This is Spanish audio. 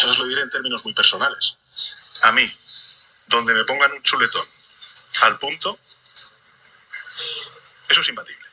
Yo os lo diré en términos muy personales. A mí, donde me pongan un chuletón al punto, eso es imbatible.